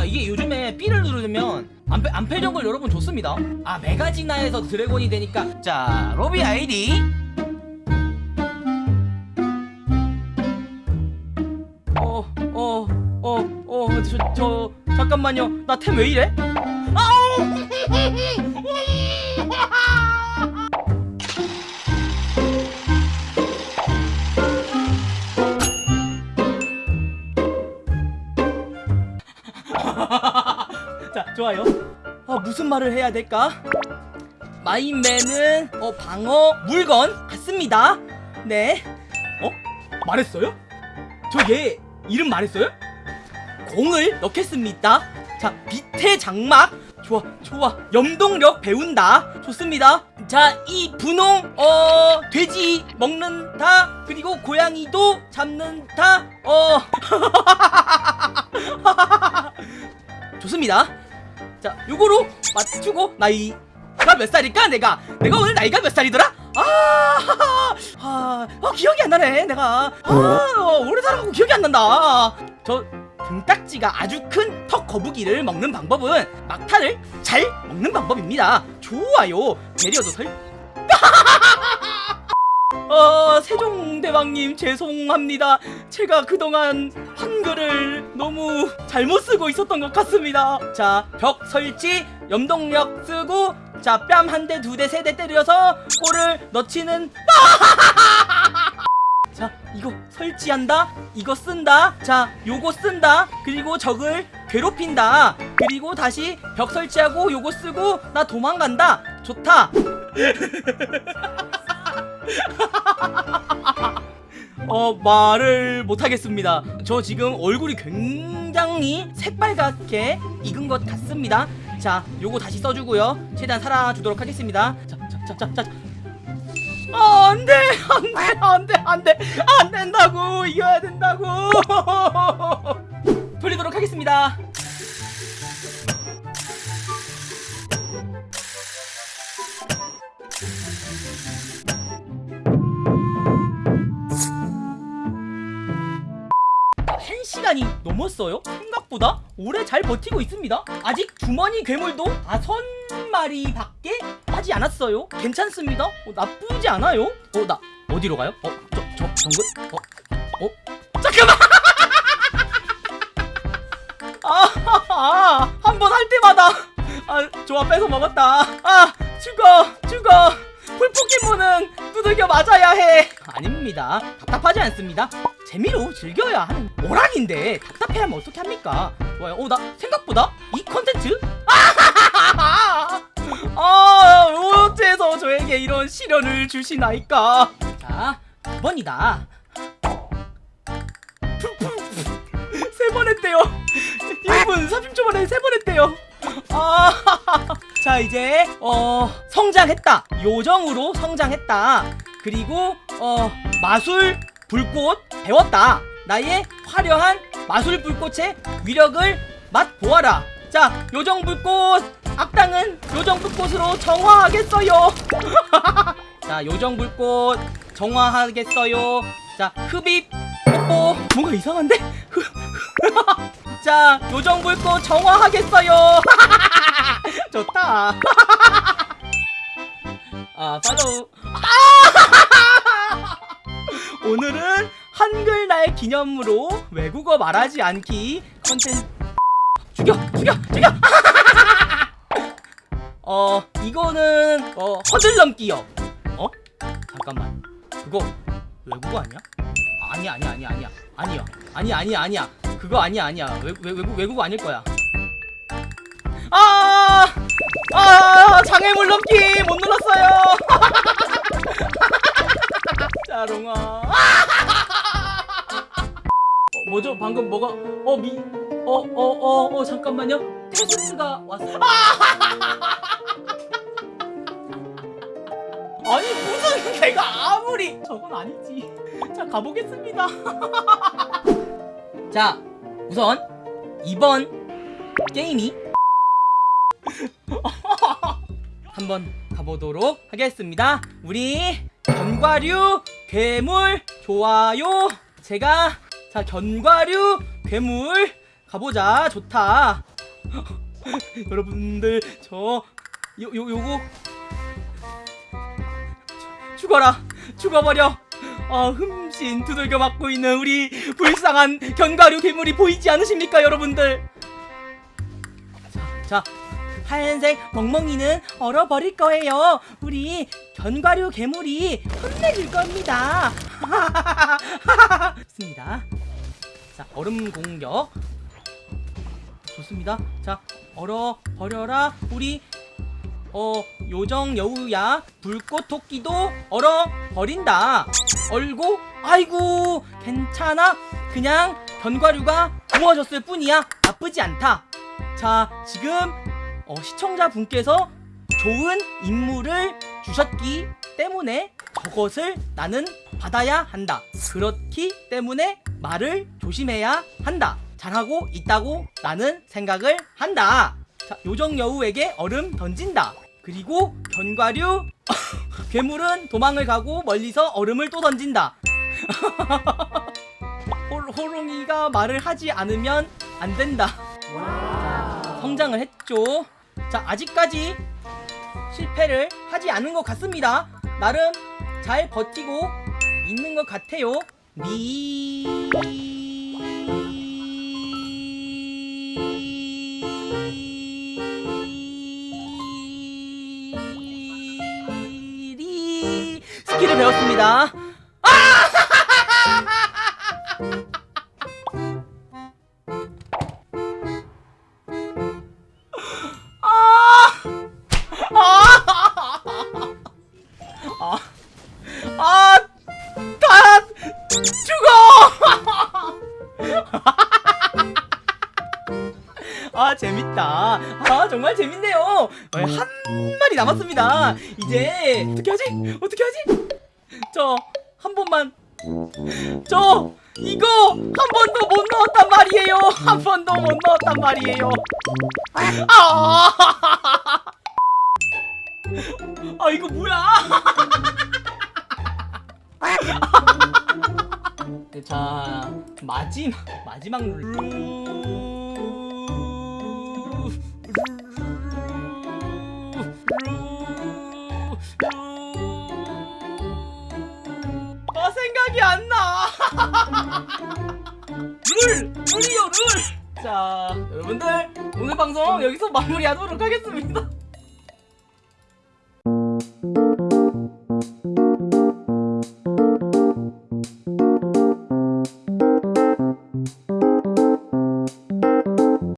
뭐야 이게 요즘에 B를 누르면 안패, 안패력을 여러분 줬습니다. 아 메가지나에서 드래곤이 되니까. 자 로비 아이디. 어, 어 어어어저 저, 잠깐만요. 나 템 왜 이래? 아우 자 좋아요. 아 무슨 말을 해야 될까? 마인맨은 어 방어 물건 같습니다. 네. 어? 말했어요? 저 얘 이름 말했어요? 공을 넣겠습니다. 자 빛의 장막. 좋아 좋아. 염동력 배운다. 좋습니다. 자 이 분홍 어 돼지 먹는다. 그리고 고양이도 잡는다. 어 좋습니다. 자 요거로 맞추고 나이 가 몇 살일까 내가? 내가 오늘 나이가 몇 살이더라? 아, 아, 아 기억이 안 나네 내가. 아 오래 살아가고 기억이 안 난다. 저 등딱지가 아주 큰 턱 거북이를 먹는 방법은 막타를 잘 먹는 방법입니다. 좋아요. 배려도 설 어, 세종대왕님 죄송합니다. 제가 그동안 한글을 너무 잘못 쓰고 있었던 것 같습니다. 자, 벽 설치, 염동력 쓰고, 자, 뺨 한 대, 두 대, 세 대 때려서 골을 넣치는. 자, 이거 설치한다. 이거 쓴다. 자, 요거 쓴다. 그리고 적을 괴롭힌다. 그리고 다시 벽 설치하고 요거 쓰고 나 도망간다. 좋다. 어 말을 못하겠습니다. 저 지금 얼굴이 굉장히 새빨갛게 익은 것 같습니다. 자 요거 다시 써주고요. 최대한 살아주도록 하겠습니다. 자자자자자 아, 안돼 안돼 안돼 안돼. 안 된다고 이겨야 된다고. 돌리도록 하겠습니다 넘었어요? 생각보다 오래 잘 버티고 있습니다 아직 주머니 괴물도 다섯 마리밖에 하지 않았어요 괜찮습니다 어, 나쁘지 않아요 어 나 어디로 가요? 어? 저, 저 정글? 어? 어? 잠깐만! 아, 한번 할 때마다 아, 좋아 뺏어 먹었다 아, 죽어 죽어 풀포켓몬은 두들겨 맞아야 해 아닙니다 답답하지 않습니다 재미로 즐겨야 하는 오락인데 답답해하면 어떻게 합니까? 좋아요. 어 나 생각보다 이 컨텐츠? 아 어째서 저에게 이런 시련을 주시나이까? 자 2번이다. 세 번 했대요. 1분 30초 만에 세 번 했대요. 아, 자 이제 어 성장했다. 요정으로 성장했다. 그리고 어 마술 불꽃 배웠다. 나의 화려한 마술 불꽃의 위력을 맛보아라. 자 요정 불꽃. 악당은 요정 불꽃으로 정화하겠어요. 자 요정 불꽃 정화하겠어요. 자 흡입. 뽀뽀 뭔가 이상한데? 자 요정 불꽃 정화하겠어요. 좋다. 아 팔로우 오늘은 한글날 기념으로 외국어 말하지 않기 컨텐츠. 죽여 죽여 죽여! 어 이거는 어 허들넘기요. 어? 잠깐만. 그거 외국어 아니야? 아니야 아니야 아니야 아니야. 아니야. 아니야 아니야 아니야. 그거 아니야 아니야. 외, 외, 외국 외국어 아닐 거야. 아, 아! 장애물 넘기 못 눌렀어요 짜롱아 어, 뭐죠? 방금 뭐가 어 미 어 어 어어 어, 잠깐만요. 텍스트가 왔어 아니 무슨 내가 아무리 저건 아니지. 자 가보겠습니다. 자 우선 이번 게임이 한번 가보도록 하겠습니다. 우리 견과류 괴물 좋아요. 제가 자 견과류 괴물 가보자. 좋다. 여러분들 저 요 요 요거 죽- 죽어라. 죽어버려. 아 흠씬 두들겨 맞고 있는 우리 불쌍한 견과류 괴물이 보이지 않으십니까 여러분들? 자, 자 하얀색 멍멍이는 얼어버릴 거예요. 우리 견과류 괴물이 혼내줄 겁니다. 좋습니다. 자 얼음 공격. 좋습니다. 자 얼어 버려라. 우리 어 요정 여우야 불꽃 토끼도 얼어 버린다. 얼고 아이고 괜찮아. 그냥 견과류가 구워졌을 뿐이야. 나쁘지 않다. 자 지금 어, 시청자분께서 좋은 임무를 주셨기 때문에 저것을 나는 받아야 한다 그렇기 때문에 말을 조심해야 한다 잘하고 있다고 나는 생각을 한다 자, 요정 여우에게 얼음 던진다. 그리고 견과류 괴물은 도망을 가고 멀리서 얼음을 또 던진다. 호, 호롱이가 말을 하지 않으면 안 된다. 자, 성장을 했죠. 자, 아직까지 실패를 하지 않은 것 같습니다. 나름 잘 버티고 있는 것 같아요. 미리 스킬을 배웠습니다. 아, 재밌다. 아, 정말 재밌네요. 어, 한 마리 남았습니다. 이제 어떻게 하지? 어떻게 하지? 저 한 번만. 저 이거 한 번도 못 넣었단 말이에요. 한 번도 못 넣었단 말이에요. 아, 아 이거 뭐야? 네, 자 마지막 마지막 룰. 룰 룰이요 룰. 자 여러분들 오늘 방송 여기서 마무리하도록 하겠습니다.